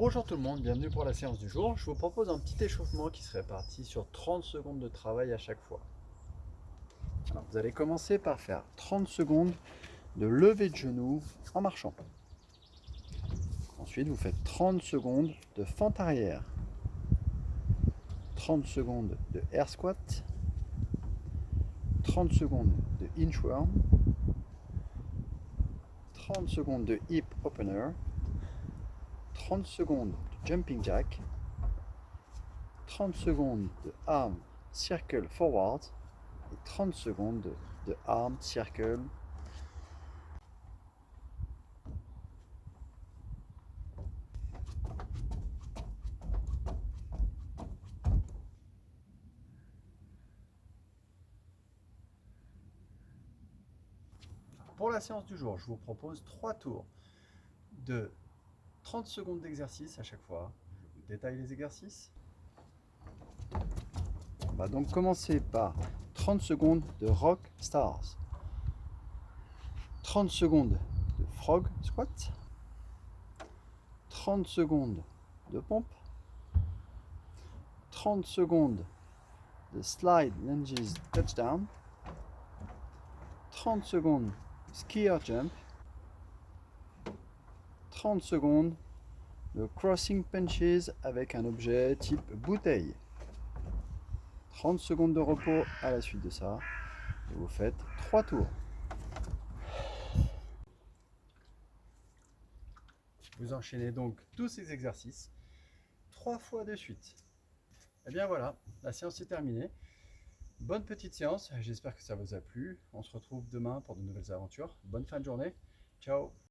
Bonjour tout le monde, bienvenue pour la séance du jour. Je vous propose un petit échauffement qui se répartit sur 30 secondes de travail à chaque fois. Vous allez commencer par faire 30 secondes de lever de genoux en marchant. Ensuite, vous faites 30 secondes de fente arrière. 30 secondes de air squat. 30 secondes de inchworm. 30 secondes de hip opener. 30 secondes de jumping jack, 30 secondes de arm circle forward et 30 secondes de arm circle Pour la séance du jour, je vous propose trois tours de 30 secondes d'exercice à chaque fois. Je vous détaille les exercices. On va donc commencer par 30 secondes de Rock Stars. 30 secondes de Frog Squat. 30 secondes de pompe. 30 secondes de Slide Lunges Touchdown. 30 secondes Skier Jump. 30 secondes de crossing punches avec un objet type bouteille. 30 secondes de repos à la suite de ça. Et vous faites 3 tours. Vous enchaînez donc tous ces exercices 3 fois de suite. Et bien voilà, la séance est terminée. Bonne petite séance, j'espère que ça vous a plu. On se retrouve demain pour de nouvelles aventures. Bonne fin de journée. Ciao